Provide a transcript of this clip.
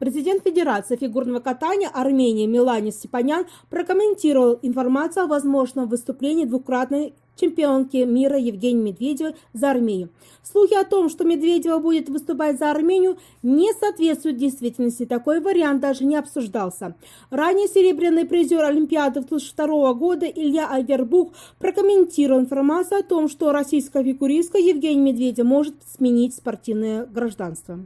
Президент Федерации фигурного катания Армении Милане Степанян прокомментировал информацию о возможном выступлении двукратной чемпионки мира Евгении Медведевой за Армению. Слухи о том, что Медведева будет выступать за Армению, не соответствуют действительности. Такой вариант даже не обсуждался. Ранее серебряный призер Олимпиады 2002 года Илья Айвербух прокомментировал информацию о том, что российская фигуристка Евгения Медведева может сменить спортивное гражданство.